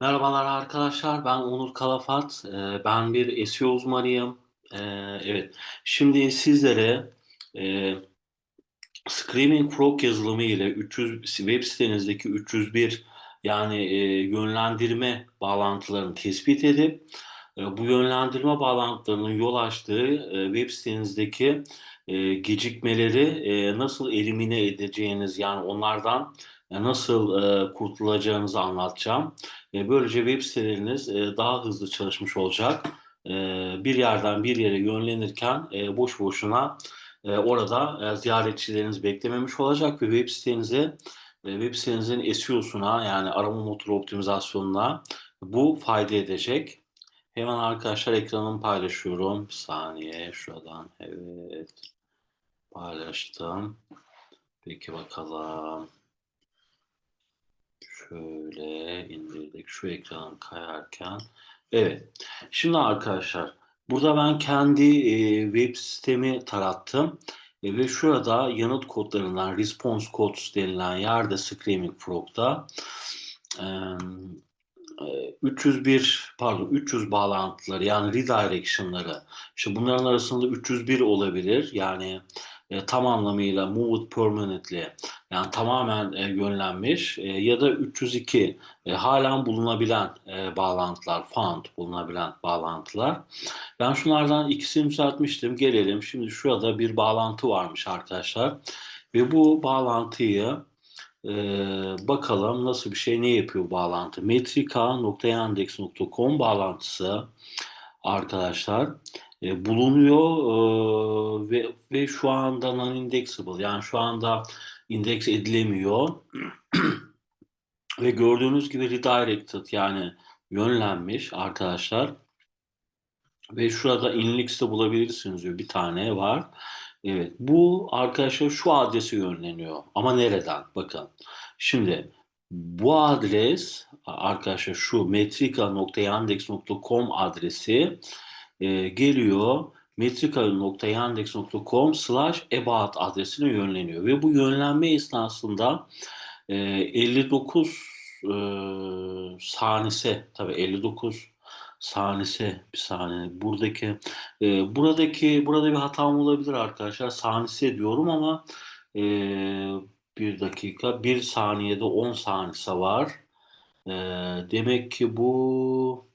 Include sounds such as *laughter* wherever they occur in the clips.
Merhabalar arkadaşlar, ben Onur Kalafat. Eee, ben bir SEO uzmanıyım. Eee, evet, şimdi sizlere eee, Screaming Frog yazılımı ile 300 web sitenizdeki 301 yani eee, yönlendirme bağlantılarını tespit edip eee, bu yönlendirme bağlantılarının yol açtığı web sitenizdeki gecikmeleri nasıl elimine edeceğiniz yani onlardan e, nasıl eee, kurtulacağınızı anlatacağım. Eee, böylece web siteleriniz eee, daha hızlı çalışmış olacak. Eee, bir yerden bir yere yönlenirken eee, boş boşuna Eee, orada, eee, ziyaretçileriniz beklememiş olacak ve web sitenize, eee, web sitenizin SEO'suna yani arama motoru optimizasyonuna bu fayda edecek. Hemen arkadaşlar ekranımı paylaşıyorum. Bir saniye şuradan evet paylaştım. Peki bakalım. Şöyle indirdik. Şu ekranın kayarken. Evet. Şimdi arkadaşlar burada ben kendi, eee, web sitemi tarattım, eee, ve şurada yanıt kodlarından response codes denilen yerde Screaming Frog'da, eee, 301 pardon 300 bağlantıları yani redirection'ları, işte bunların arasında 301 olabilir. Yani, eee, tam anlamıyla moved permanently yani tamamen, eee, yönlenmiş, eee, ya da 302 eee, hâlen bulunabilen, eee, bağlantılar, found bulunabilen bağlantılar. Ben şunlardan ikisini düzeltmiştim. Gelelim, şimdi şurada bir bağlantı varmış arkadaşlar ve bu bağlantıyı, eee, bakalım nasıl bir şey, ne yapıyor bağlantı? metrika.yandex.com bağlantısı arkadaşlar, eee, bulunuyor, ııı, ve ve şu anda non-indexable yani şu anda indeks edilemiyor *clears throat* ve gördüğünüz gibi redirected yani yönlenmiş arkadaşlar ve şurada inlex'te bulabilirsiniz diyor. Bir tane var. Evet, bu arkadaşlar şu adrese yönleniyor ama nereden? Bakın. Şimdi bu adres arkadaşlar şu metrika.yandex.com adresi e, geliyor metrika.yandex.com slash about adresine yönleniyor ve bu yönlenme esnasında e, 59 e, saniyesi tabii 59 saniyesi bir saniye buradaki e, buradaki burada bir hatam olabilir arkadaşlar saniyesi diyorum ama e, bir dakika bir saniyede 10 saniyesi var. E, demek ki bu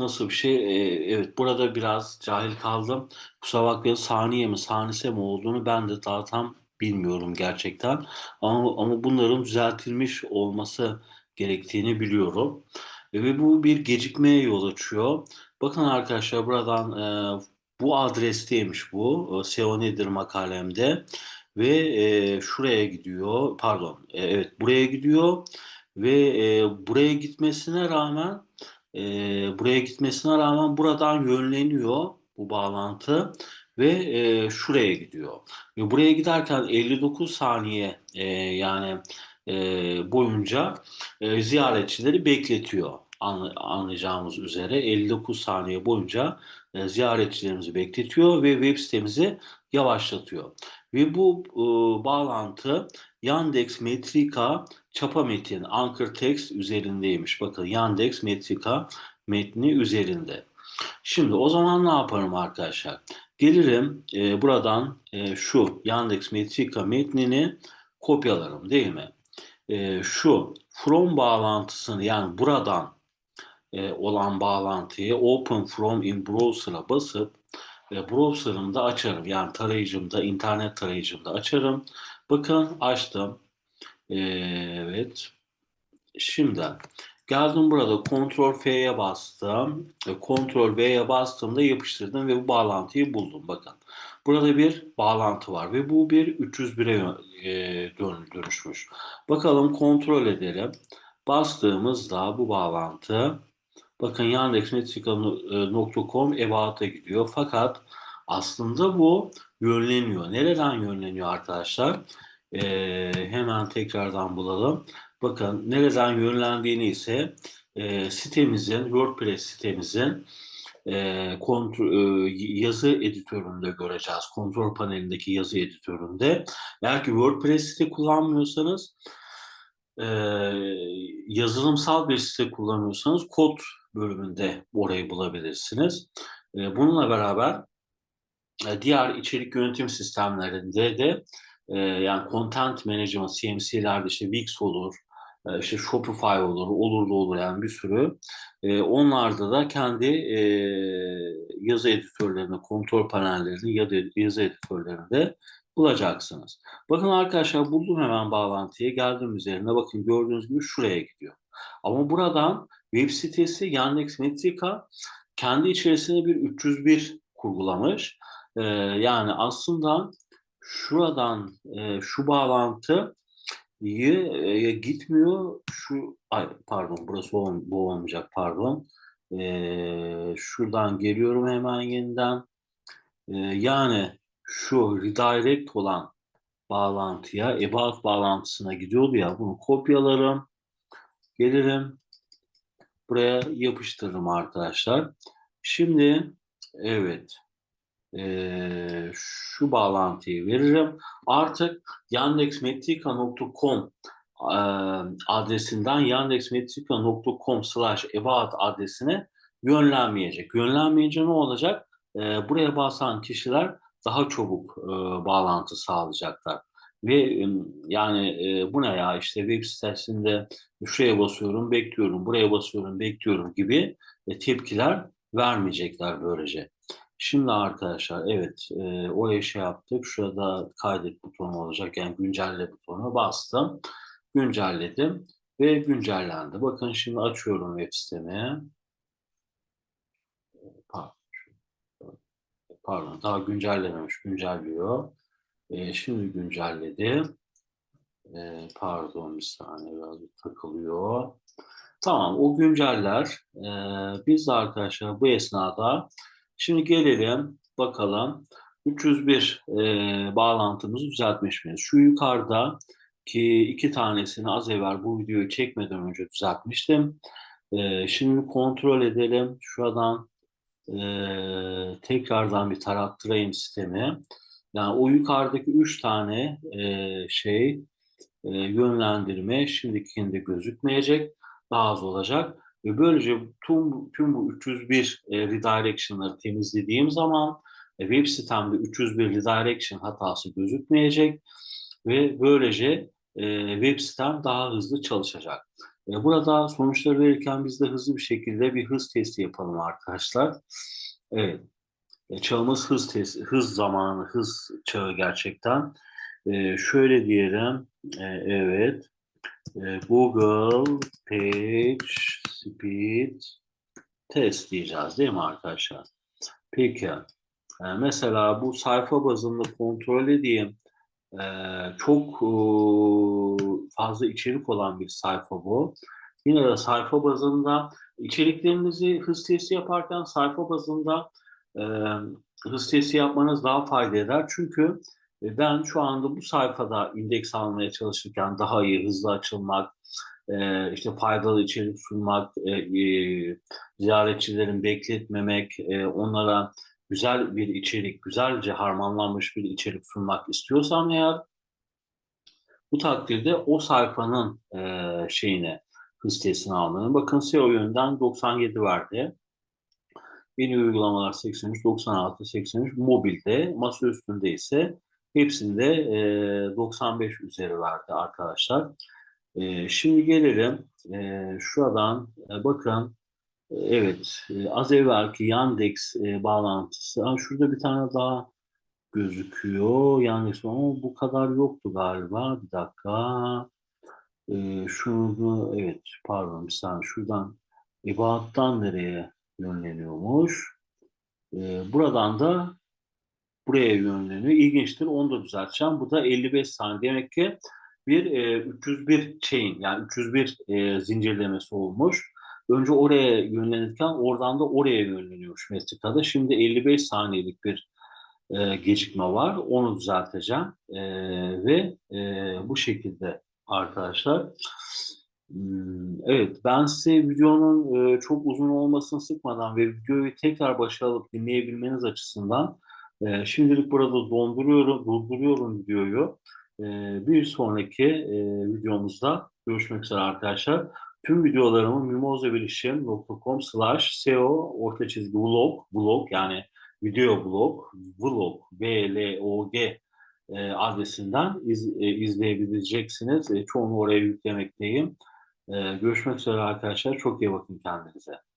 Nasıl bir şey? Eee, evet, burada biraz cahil kaldım. Kusura bakmayın, saniye mi, sanise mi olduğunu ben de daha tam bilmiyorum gerçekten. Ama ama bunların düzeltilmiş olması gerektiğini biliyorum. Eee, ve bu bir gecikmeye yol açıyor. Bakın arkadaşlar buradan, eee, bu adresteymiş bu, eee, SEO nedir makalemde ve, eee, şuraya gidiyor, pardon, eee, evet buraya gidiyor ve, eee, buraya gitmesine rağmen Eee, buraya gitmesine rağmen buradan yönleniyor bu bağlantı ve, eee, şuraya gidiyor ve buraya giderken 59 saniye, eee, yani, eee, boyunca, eee, ziyaretçileri bekletiyor. Anla anlayacağımız üzere 59 saniye boyunca, eee, ziyaretçilerimizi bekletiyor ve web sitemizi yavaşlatıyor ve bu, ııı, bağlantı Yandex Metrika çapa metin Anchor Text üzerindeymiş. Bakın Yandex Metrika metni üzerinde. Şimdi o zaman ne yaparım arkadaşlar? Gelirim e, buradan e, şu Yandex Metrika metnini kopyalarım değil mi? E, şu from bağlantısını yani buradan e, olan bağlantıyı open from in browser'a basıp e, browser'ımda açarım. Yani tarayıcımda, internet tarayıcımda açarım. Bakın açtım. E, evet. Şimdi geldim burada Ctrl F'ye bastım. E, Ctrl V'ye bastığımda yapıştırdım ve bu bağlantıyı buldum. Bakın. Burada bir bağlantı var ve bu bir 301'e e, dönüşmüş. Bakalım kontrol edelim. Bastığımızda bu bağlantı bakın yandexmetrika.com ebat'a gidiyor. Fakat aslında bu yönleniyor. Nereden yönleniyor arkadaşlar? Ee, hemen tekrardan bulalım. Bakın nereden yönlendiğini ise e, sitemizin, WordPress sitemizin e, kontrol, e, yazı editöründe göreceğiz. Kontrol panelindeki yazı editöründe. Eğer ki WordPress site kullanmıyorsanız e, yazılımsal bir site kullanıyorsanız kod bölümünde orayı bulabilirsiniz. E, bununla beraber e, diğer içerik yönetim sistemlerinde de e, yani content management, CMC'lerde işte Wix olur, e, işte Shopify olur, olur da olur yani bir sürü. E, onlarda da kendi e, yazı editörlerini, kontrol panellerini ya da yazı editörlerini de bulacaksınız. Bakın arkadaşlar buldum hemen bağlantıyı. Geldim üzerine. Bakın gördüğünüz gibi şuraya gidiyor. Ama buradan web sitesi Yandex Metrika kendi içerisinde bir 301 kurgulamış. Ee, yani aslında şuradan e, şu bağlantı e, gitmiyor. Şu ay pardon burası ol, bu olmayacak pardon. Ee, şuradan geliyorum hemen yeniden. Ee, yani şu redirect olan bağlantıya, about bağlantısına gidiyordu ya bunu kopyalarım. Gelirim. Buraya yapıştırırım arkadaşlar. Şimdi evet e, şu bağlantıyı veririm. Artık yandexmetrika.com e, adresinden yandexmetrika.com slash about adresine yönlenmeyecek. Yönlenmeyince ne olacak? E, buraya basan kişiler daha çabuk e, bağlantı sağlayacaklar. Ve yani e, bu ne ya işte web sitesinde şuraya basıyorum bekliyorum, buraya basıyorum bekliyorum gibi e, tepkiler vermeyecekler böylece. Şimdi arkadaşlar evet e, oraya şey yaptık. Şurada kaydet butonu olacak. Yani güncelle butonuna bastım. Güncelledim ve güncellendi. Bakın şimdi açıyorum web sitemi. Pardon daha güncellememiş. Güncelliyor. E, şimdi güncelledi. E, pardon bir saniye biraz takılıyor. Tamam o günceller. E, biz de arkadaşlar bu esnada Şimdi gelelim bakalım 301 e, bağlantımızı düzeltmiş miyiz? Şu yukarıda ki iki tanesini az evvel bu videoyu çekmeden önce düzeltmiştim. E, şimdi kontrol edelim. Şuradan e, tekrardan bir tarattırayım sistemi. Yani o yukarıdaki üç tane e, şey e, yönlendirme şimdikinde gözükmeyecek. Daha az olacak. Ve böylece tüm, tüm bu 301 e, redirection'ları temizlediğim zaman e, web sitemde 301 redirection hatası gözükmeyecek ve böylece e, web sitem daha hızlı çalışacak. E, burada sonuçları verirken biz de hızlı bir şekilde bir hız testi yapalım arkadaşlar. Evet. E, çağımız hız testi, hız zamanı, hız çağı gerçekten. E, şöyle diyelim. E, evet. E, Google Page Speed Test diyeceğiz değil mi arkadaşlar? Peki. E, mesela bu sayfa bazında kontrol edeyim. E, çok fazla içerik olan bir sayfa bu. Yine de sayfa bazında içeriklerinizi hız testi yaparken sayfa bazında hız testi yapmanız daha fayda eder. Çünkü ben şu anda bu sayfada indeks almaya çalışırken daha iyi, hızlı açılmak, e, işte faydalı içerik sunmak, e, e, ziyaretçilerin bekletmemek, onlara güzel bir içerik, güzelce harmanlanmış bir içerik sunmak istiyorsam eğer bu takdirde o sayfanın şeyine, hız testini almalıyım. Bakın SEO yönden 97 verdi. Yeni uygulamalar 83, 96, 83, mobilde, masa üstünde ise Hepsinde e, 95 üzeri verdi arkadaşlar. Şimdi gelelim şuradan e, bakın evet e, az evvelki Yandex e, bağlantısı. Ha, şurada bir tane daha gözüküyor. Yandex ama bu kadar yoktu galiba. Bir dakika. E, şunu evet pardon bir saniye şuradan Ebaat'tan nereye yönleniyormuş? Buradan da buraya yönleniyor. İlginçtir. Onu da düzelteceğim. Bu da 55 saniye. Demek ki bir e, 301 chain yani 301 e, zincirlemesi olmuş. Önce oraya yönlenirken oradan da oraya yönleniyormuş metrikada. Şimdi 55 saniyelik bir e, gecikme var. Onu düzelteceğim. E, ve e, bu şekilde arkadaşlar. Hmm, evet, ben size videonun e, çok uzun olmasını sıkmadan ve videoyu tekrar başa alıp dinleyebilmeniz açısından e, şimdilik burada donduruyorum, durduruyorum videoyu. E, bir sonraki e, videomuzda görüşmek üzere arkadaşlar. Tüm videolarımı mimozabilişim.com slash seo orta çizgi vlog, vlog yani video blog, vlog, V-L-O-G e, adresinden iz, e, izleyebileceksiniz. E, çoğunu oraya yüklemekteyim. E, görüşmek üzere arkadaşlar. Çok iyi bakın kendinize.